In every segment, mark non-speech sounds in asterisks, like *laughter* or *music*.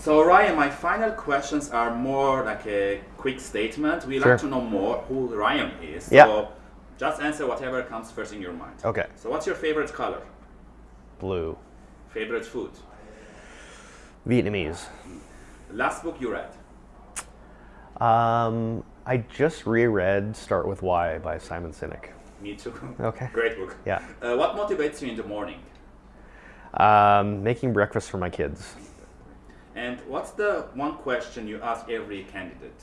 So Ryan, my final questions are more like a quick statement. We Sure. like to know more who Ryan is. Yeah. So just answer whatever comes first in your mind. Okay. So what's your favorite color? Blue. Favorite food? Vietnamese. Last book you read? Um, I just reread Start With Why by Simon Sinek. Me too. Okay. *laughs* Great book. Yeah. Uh, what motivates you in the morning? Um, making breakfast for my kids. And what's the one question you ask every candidate?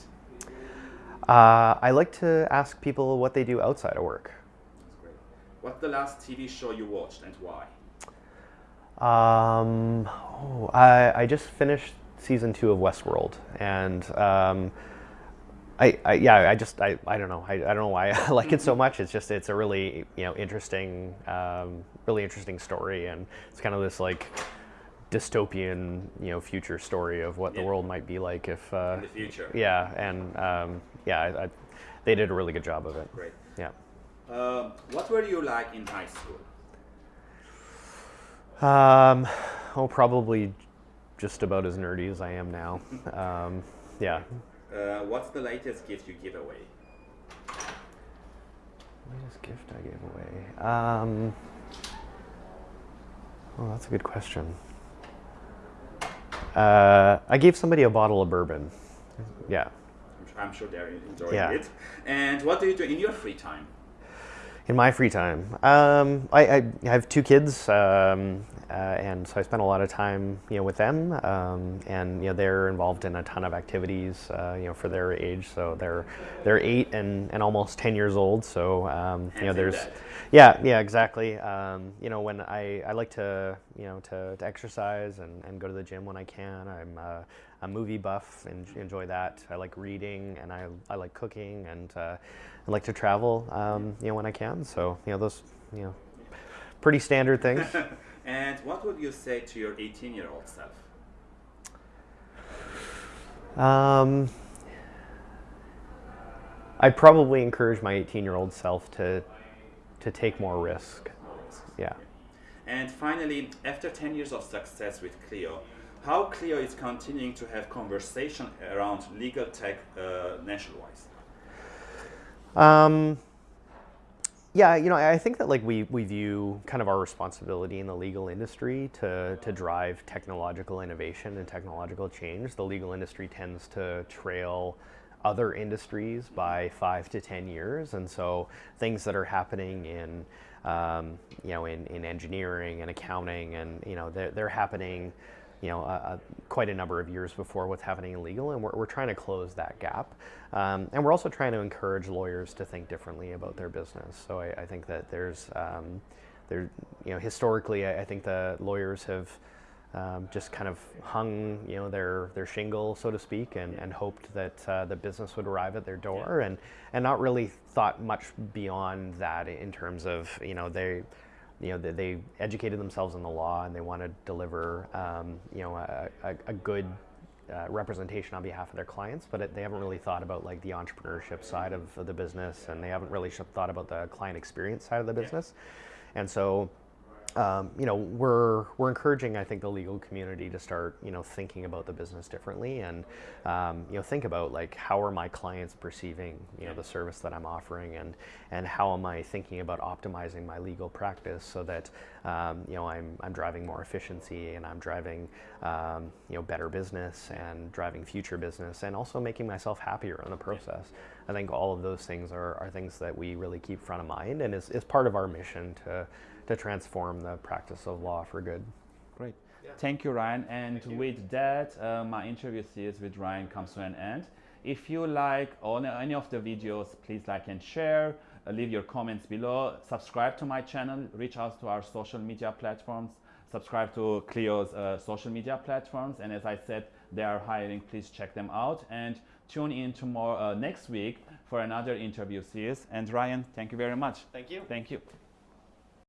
Uh, I like to ask people what they do outside of work. That's great. What's the last TV show you watched and why? Um, oh, I, I just finished season two of Westworld, and um, I, I yeah, I just I, I don't know I, I don't know why I *laughs* like it so much. It's just it's a really you know interesting, um, really interesting story, and it's kind of this like dystopian you know future story of what the world might be like if uh, In the future. yeah, and um, yeah, I, I, they did a really good job of it. Great. Yeah. Um, what were you like in high school? Um, oh, probably just about as nerdy as I am now. *laughs* Um, yeah. Uh, what's the latest gift you give away? Latest gift I gave away. Um, oh, that's a good question. Uh, I gave somebody a bottle of bourbon. Yeah. I'm sure, they're enjoying Yeah. it. And what do you do in your free time? In my free time, um, I, I have two kids, um, uh, and so I spend a lot of time, you know, with them. Um, and you know, they're involved in a ton of activities, uh, you know, for their age. So they're they're eight and, and almost ten years old. So um, you know, there's yeah, yeah, exactly. Um, you know, when I, I like to you know to, to exercise and, and go to the gym when I can. I'm uh, a movie buff and enjoy that. I like reading and I, I like cooking and uh, I like to travel. Um, you know when I can. So you know those you know pretty standard things. *laughs* And what would you say to your 18 year old self? Um, I'd probably encourage my 18 year old self to to take more risk. Yeah. And finally, after 10 years of success with Clio, how Clio is continuing to have conversation around legal tech uh, nationwide? Um, yeah, you know, I think that like we, we view kind of our responsibility in the legal industry to, to drive technological innovation and technological change. The legal industry tends to trail other industries by five to ten years, and so things that are happening in um, you know in, in engineering and accounting and you know they're, they're happening you know, uh, quite a number of years before what's happening in legal, and we're, we're trying to close that gap. Um, and we're also trying to encourage lawyers to think differently about their business. So I, I think that there's, um, there, you know, historically, I, I think the lawyers have um, just kind of hung, you know, their their shingle, so to speak, and, and hoped that uh, the business would arrive at their door, and and not really thought much beyond that in terms of, you know, they you know, they, they educated themselves in the law and they want to deliver, um, you know, a, a, a good uh, representation on behalf of their clients, but it, they haven't really thought about like the entrepreneurship side of, the business, and they haven't really thought about the client experience side of the business, and so. Um, you know, we're we're encouraging, I think, the legal community to start, you know, thinking about the business differently, and um, you know, think about like how are my clients perceiving, you know, the service that I'm offering, and and how am I thinking about optimizing my legal practice so that um, you know I'm I'm driving more efficiency and I'm driving um, you know better business and driving future business and also making myself happier in the process. I think all of those things are, are things that we really keep front of mind and is, is part of our mission to to transform the practice of law for good. Great. Thank you, Ryan. And with that, uh, my interview series with Ryan comes to an end. If you like all, any of the videos, please like and share. Uh, leave your comments below. Subscribe to my channel. Reach out to our social media platforms. Subscribe to Clio's uh, social media platforms. And as I said, they are hiring. Please check them out. And tune in tomorrow, uh, next week for another interview series. And Ryan, thank you very much. Thank you. Thank you.